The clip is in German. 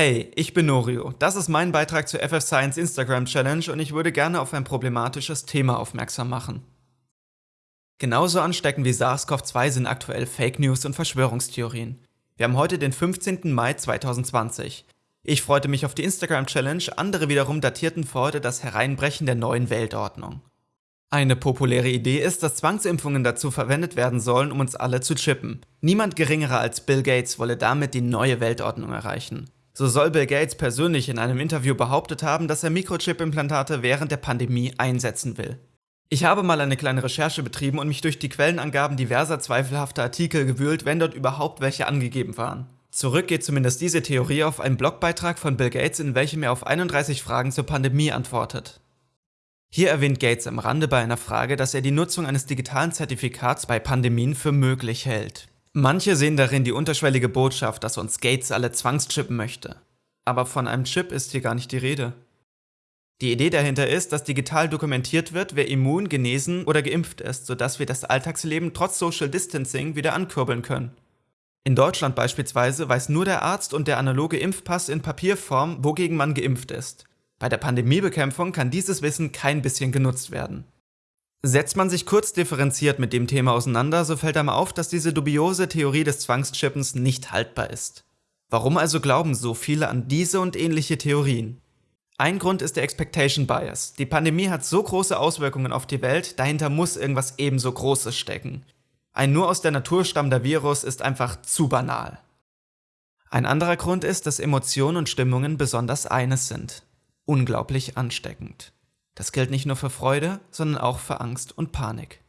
Hey, ich bin Norio. Das ist mein Beitrag zur FF Science Instagram Challenge und ich würde gerne auf ein problematisches Thema aufmerksam machen. Genauso ansteckend wie SARS-CoV-2 sind aktuell Fake News und Verschwörungstheorien. Wir haben heute den 15. Mai 2020. Ich freute mich auf die Instagram Challenge, andere wiederum datierten vor heute das Hereinbrechen der neuen Weltordnung. Eine populäre Idee ist, dass Zwangsimpfungen dazu verwendet werden sollen, um uns alle zu chippen. Niemand geringerer als Bill Gates wolle damit die neue Weltordnung erreichen. So soll Bill Gates persönlich in einem Interview behauptet haben, dass er Mikrochip-Implantate während der Pandemie einsetzen will. Ich habe mal eine kleine Recherche betrieben und mich durch die Quellenangaben diverser zweifelhafter Artikel gewühlt, wenn dort überhaupt welche angegeben waren. Zurück geht zumindest diese Theorie auf einen Blogbeitrag von Bill Gates, in welchem er auf 31 Fragen zur Pandemie antwortet. Hier erwähnt Gates am Rande bei einer Frage, dass er die Nutzung eines digitalen Zertifikats bei Pandemien für möglich hält. Manche sehen darin die unterschwellige Botschaft, dass uns Gates alle zwangschippen möchte. Aber von einem Chip ist hier gar nicht die Rede. Die Idee dahinter ist, dass digital dokumentiert wird, wer immun, genesen oder geimpft ist, sodass wir das Alltagsleben trotz Social Distancing wieder ankurbeln können. In Deutschland beispielsweise weiß nur der Arzt und der analoge Impfpass in Papierform, wogegen man geimpft ist. Bei der Pandemiebekämpfung kann dieses Wissen kein bisschen genutzt werden. Setzt man sich kurz differenziert mit dem Thema auseinander, so fällt einem auf, dass diese dubiose Theorie des Zwangschippens nicht haltbar ist. Warum also glauben so viele an diese und ähnliche Theorien? Ein Grund ist der Expectation Bias. Die Pandemie hat so große Auswirkungen auf die Welt, dahinter muss irgendwas ebenso Großes stecken. Ein nur aus der Natur stammender Virus ist einfach zu banal. Ein anderer Grund ist, dass Emotionen und Stimmungen besonders eines sind. Unglaublich ansteckend. Das gilt nicht nur für Freude, sondern auch für Angst und Panik.